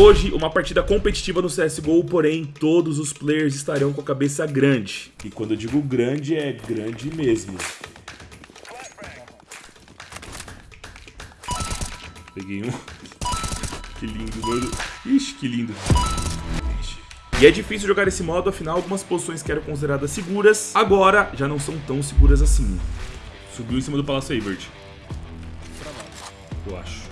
Hoje, uma partida competitiva no CSGO, porém, todos os players estarão com a cabeça grande. E quando eu digo grande, é grande mesmo. Peguei um. Que lindo, mano. Ixi, que lindo. E é difícil jogar esse modo, afinal algumas posições que eram consideradas seguras, agora já não são tão seguras assim. Subiu em cima do Palácio Eivert. Eu acho.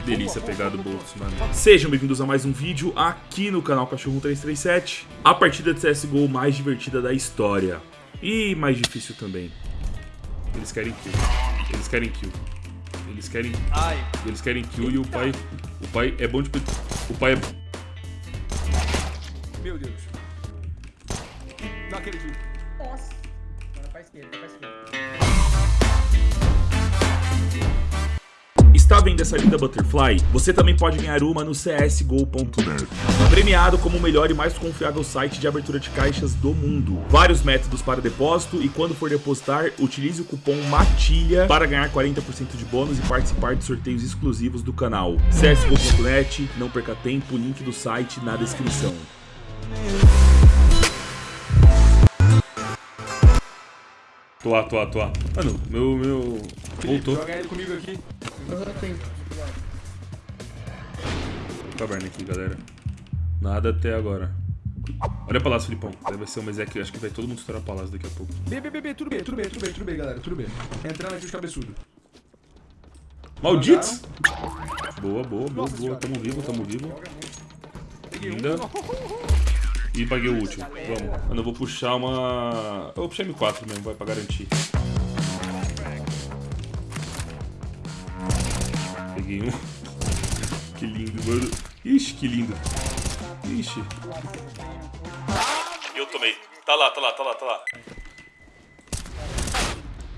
Que delícia pegar do bolso, mano. Sejam bem-vindos a mais um vídeo aqui no canal Cachorro 337. A partida de CSGO mais divertida da história. E mais difícil também. Eles querem kill. Eles querem kill. Eles querem. Ai. Eles querem kill e o pai. O pai é bom de. O pai é. Meu Deus. Não acredito. Nossa. Agora pra esquerda, pra esquerda. Está vendo essa linda Butterfly? Você também pode ganhar uma no csgo.net. Premiado como o melhor e mais confiável site de abertura de caixas do mundo. Vários métodos para depósito e quando for depositar, utilize o cupom MATILHA para ganhar 40% de bônus e participar de sorteios exclusivos do canal. csgo.net, não perca tempo, link do site na descrição. Tô lá, tô lá, tô lá. Mano, meu, meu... Voltou. Joga ele comigo aqui. Eu tenho. Caverna aqui, galera. Nada até agora. Olha o palácio, Filipão. Vai ser uma Ezequiel. Acho que vai todo mundo estourar palácio daqui a pouco. B, B, B, B, tudo bem, tudo bem, tudo bem, tudo bem, galera, tudo bem. Entrando aqui os cabeçudos. Malditos! Boa, boa, boa, boa. Tamo vivo, tamo vivo. Peguei Linda. um. E paguei o último. Vamos. Mano, eu vou puxar uma... Eu vou puxar M4 mesmo, vai pra garantir. Que lindo, mano. Ixi, que lindo. Ixi. Eu tomei. Tá lá, tá lá, tá lá, tá lá.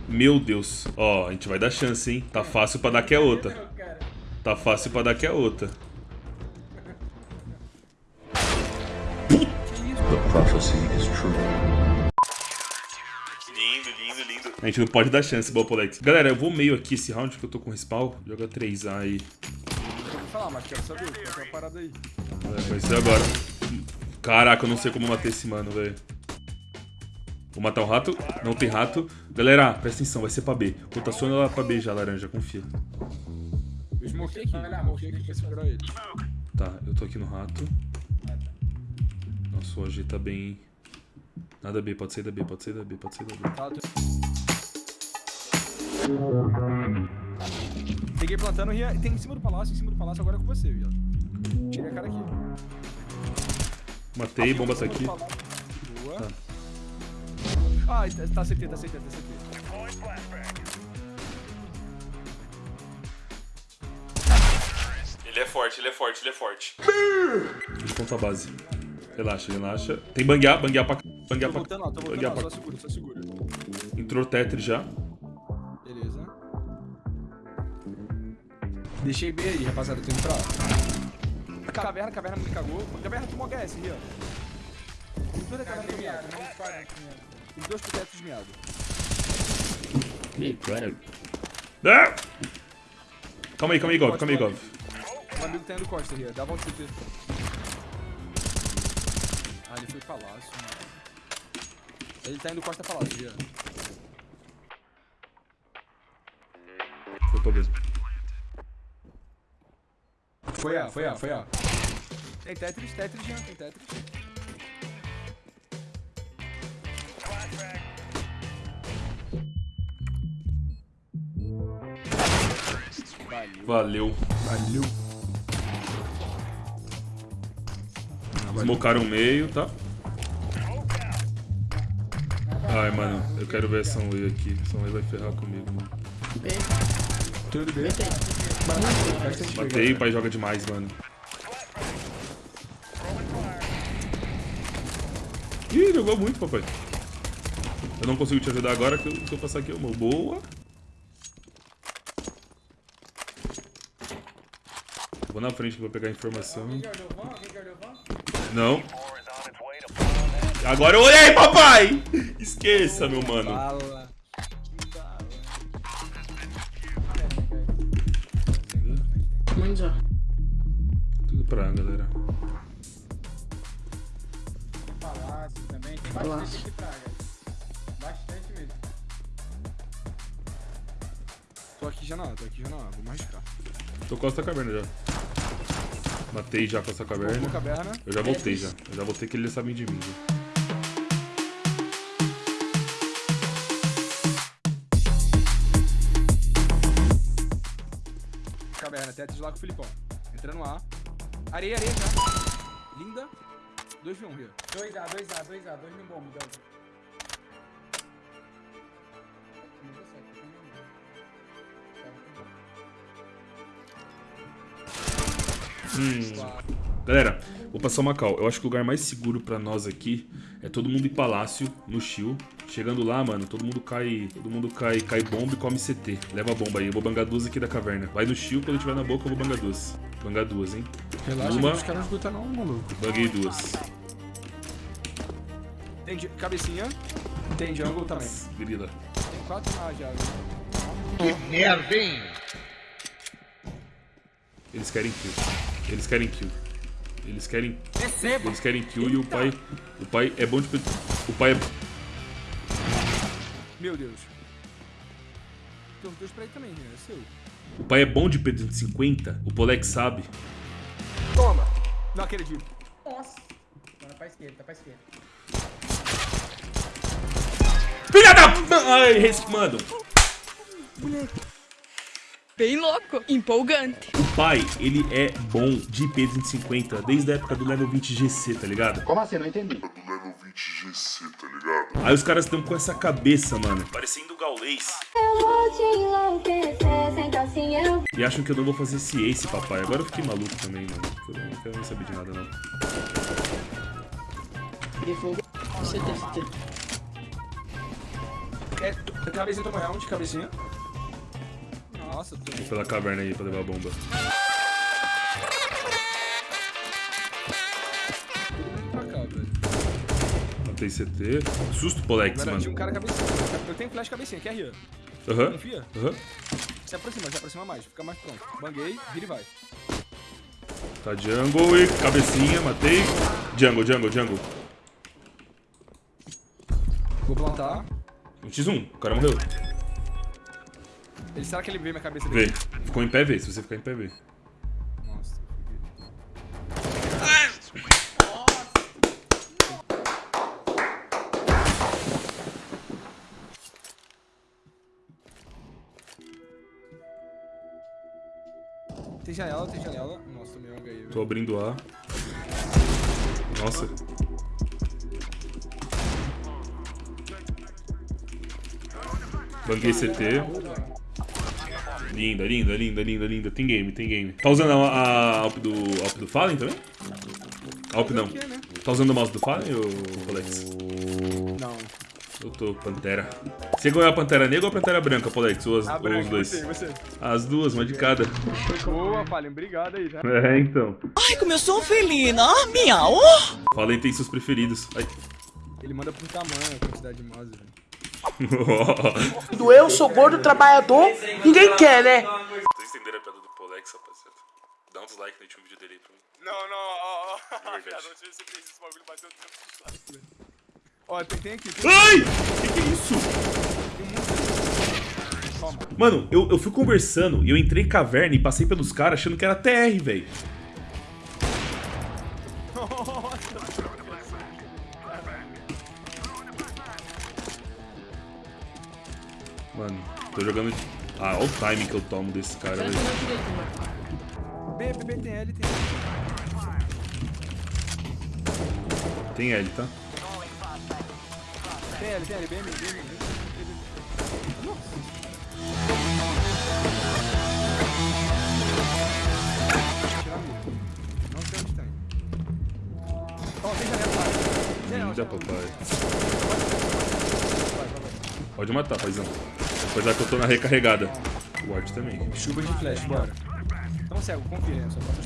Meu Deus. Ó, a gente vai dar chance, hein? Tá fácil pra dar que é outra. Tá fácil pra dar que é outra. prophecy is true. Lindo, lindo, lindo. A gente não pode dar chance, Balpolex. Galera, eu vou meio aqui esse round que eu tô com respawn. Joga 3A aí. Vou falar, mas quero saber, qual que é a parada aí? É, vai ser agora. Caraca, eu não sei como matar esse mano, velho. Vou matar o rato. Não tem rato. Galera, presta atenção, vai ser pra B. Rotaciona lá pra B já, laranja, confia. Eu smokei aqui, eu smokei aqui pra segurar ele. Tá, eu tô aqui no rato. Nossa, o AG tá bem... Nada B, pode sair da B, pode sair da B, pode sair da B. Tá, tô... Peguei plantando, Rian. Tem em cima do palácio, em cima do palácio, agora é com você, viado. Tirei a cara aqui. Matei, bomba tá aqui. Boa. Tá. Ah, tá, tá CT, tá CT, tá CT. Ele é forte, ele é forte, ele é forte. Deixa eu contar a base. Relaxa, relaxa. Tem banguear, banguear pra cá. Banguear Tô pra voltando lá, tô voltando banguear lá, pra só segura, só segura. Entrou Tetris já. Beleza. Deixei B aí, rapaziada, tô indo pra lá. Caverna, caverna me cagou. Caverna tomou HS, Rian. Tem toda a caverna miado, não aqui mesmo. Tem dois protetos miados. Ah! Calma aí, calma aí, Gov, calma aí, Gov. O amigo tá indo costa, Rian. Dá volta CT. Ah, ele foi palácio, mano. Ele tá indo costa palácio, Rian. Foi pra mesmo. Foi A, foi A, foi A. Tem Tetris, Tetris, Rian, tem Tetris. Valeu. Valeu. Smocaram o meio, tá? Ai, mano, eu quero ver essa Sunway aqui. Sunway vai ferrar comigo, mano. Tudo bem? Matei, o pai joga demais, mano. Ih, jogou muito, papai. Eu não consigo te ajudar agora que eu, se eu passar aqui uma boa. Eu Vou na frente que eu vou pegar a informação. Não. Agora eu olhei, papai! Esqueça, meu mano. Bala. Muito já. Tudo pra galera. Palácio também. Tem bastante aqui praga. Bastante mesmo. Tô aqui já na A, tô aqui já na A. Vou arriscar. Tô com essa caverna já. Matei já com essa caverna. Eu já voltei já. Eu já voltei que eles sabem de mim. Já. Caverna, teto de lá com o Filipão. Entrando A. Areia, areia já. Linda. 2v1, Rio. 2A, 2A, 2A, 2 no bomb, Delta. Não deu certo, eu também não. Tava com- Hum. Galera, vou passar uma cal. Eu acho que o lugar mais seguro pra nós aqui é todo mundo em palácio, no shield. Chegando lá, mano, todo mundo cai. Todo mundo cai, cai bomba e come CT. Leva a bomba aí. Eu vou bangar duas aqui da caverna. Vai no shield, quando tiver na boca, eu vou bangar duas. Bangar duas, hein? Relaxa Uma. que os caras não escutam não, maluco. Banguei duas. Tem de- cabecinha. Tem jungle também. Grila. Tem quatro na A já. Eles querem kill. Eles querem kill. Eles querem. Eles querem kill e o pai. O pai é bom de. pe- O pai é. Meu Deus. Tem os dois pra ir também, Rio. É seu. O pai é bom de P250. O Polex sabe. Toma. Não acredito. Nossa! Agora pra esquerda, tá pra esquerda. Filha da. Ai, res- mano. Bem louco, empolgante. O pai, ele é bom de P250 desde a época do level 20 GC, tá ligado? Como assim? Não entendi. level 20 GC, tá ligado? Aí os caras estão com essa cabeça, mano. Parecendo gaulês. Eu vou te enlouquecer, senta assim eu E acham que eu não vou fazer esse ace, papai. Agora eu fiquei maluco também, mano. Eu não quero nem saber de nada, não. CT, É, cabecinha toma round, cabecinha. Nossa, tô... Vou pela caverna aí pra levar a bomba. pra cá, velho. Matei CT. Susto, Polex, Agora tinha um mano. cara cabecinha. Eu tenho flash cabecinha, quer Rio? Aham. Confia? Aham. Se aproxima, se aproxima mais. Fica mais pronto. Banguei, vira e vai. Tá jungle e cabecinha, matei. Jungle, jungle, jungle. Vou plantar. Um x1, o cara morreu. Ele, será que ele vê minha cabeça Vê. dele? Ficou em pé, vê. Se você ficar em pé, vê. Nossa, Tem janela, tem janela. Nossa, um HI, velho. Tô abrindo A. Nossa. Banguei CT. Linda, linda, linda, linda, linda. Tem game, tem game. Tá usando a, a Alp do, Alp do Fallen também? Alp não. Tá usando o mouse do Fallen, ô Polex? Não. Eu tô Pantera. Você ganhou a Pantera Negra ou a Pantera Branca, Polex? Ou, as, Ah, ou branco, os dois? Você, você. As duas, uma de cada. Boa, Fallen. Obrigado aí, né? É, então. Ai, como eu sou felina! Miau! Fallen tem seus preferidos. Ai. Ele manda por tamanho a quantidade de mouse, velho. Do eu sou gordo trabalhador, ninguém quer, né? Vocês entenderam a piada do Polex, rapaziada? Dá um dislike no último vídeo dele aí pra mim. Não, não, ó, ó. verdade. Viado, onde você fez esse bagulho bateu 200 likes, velho. Ó, tem, tem aqui. Tem... Ai! Que que é isso? Toma. Mano, eu, eu fui conversando e eu entrei em caverna e passei pelos caras achando que era TR, velho. Tô jogando. Ah, olha o timing que eu tomo desse cara, velho. B, B, B, tem L, tem L. Tem L, tá? Tem L, tem L, B, B, B, B, B. Tirar a mira. Não sei onde tem. Ó, tem janela lá. Janela, Linda, papai. Pode matar, paizão. Apesar que eu tô na recarregada. O ward também. Chuva de flash, bora. Não cego, confia, né? só passa.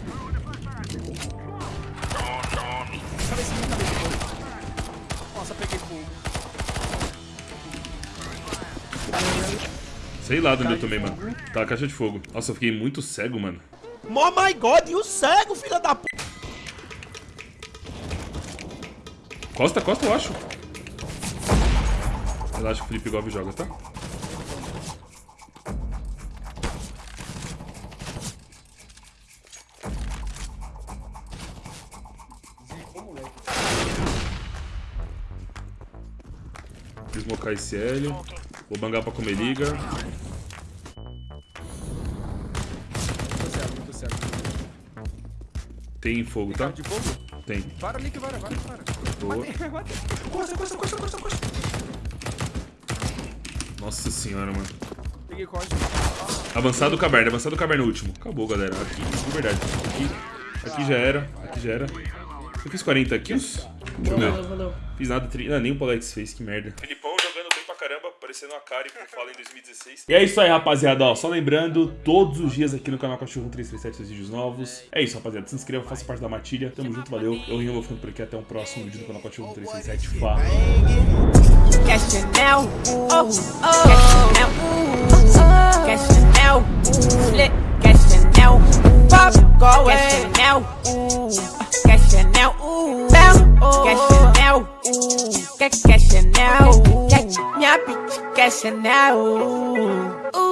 Tá Nossa, peguei fogo. Sei lá de onde eu tomei, mano. Tá, caixa de fogo. Nossa, eu fiquei muito cego, mano. Oh my god, e o cego, filha da p... Costa, costa, eu acho. Relaxa, o Felipe Gov joga, tá? Smocar esse L. Vou bangar pra comer liga. Tem fogo, tá? De fogo? Tem. Vara que vara, vara vara. Boa. Matei, matei. Costa, costa, costa, costa, costa. Nossa senhora, mano. Peguei costa. Avançado caverna, avançado caverna no último. Acabou, galera. Aqui, de verdade. Aqui, aqui já era, aqui já era. Eu fiz 40 kills? Eu ver. Valeu, valeu. Fiz nada, tri... ah, nem o Polex fez, que merda. Filipão jogando bem pra caramba, parecendo a Kari por fala em 2016. E é isso aí, rapaziada, ó, só lembrando, todos os dias aqui no canal Cachorro 337 os vídeos novos. É isso, rapaziada, se inscreva, faça parte da matilha. Tamo junto, valeu. Eu Rinho, vou ficando por aqui, até um próximo vídeo do canal Cachorro 337. Fala. Flip, Cash Chanel, pop, go away, Chanel, ooh, Chanel, ooh, Cash Chanel, ooh, Cash Chanel, ooh, minha bitch, Cash Chanel, ooh.